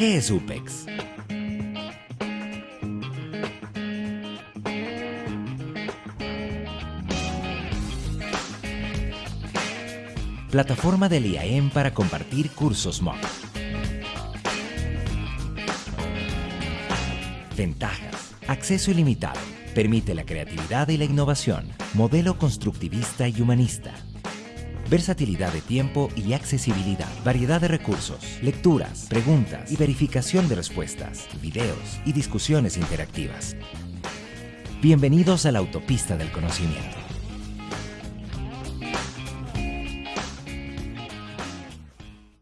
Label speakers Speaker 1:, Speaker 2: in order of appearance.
Speaker 1: ¿Qué es UPEX? Plataforma del IAM para compartir cursos MOOC. Ventajas. Acceso ilimitado. Permite la creatividad y la innovación. Modelo constructivista y humanista. Versatilidad de tiempo y accesibilidad. Variedad de recursos, lecturas, preguntas y verificación de respuestas, videos y discusiones interactivas. Bienvenidos a la autopista del conocimiento.